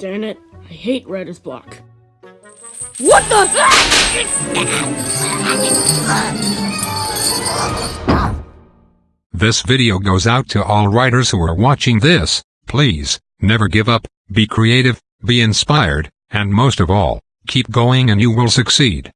Darn it, I hate writer's block. What the? This video goes out to all writers who are watching this. Please, never give up, be creative, be inspired, and most of all, keep going and you will succeed.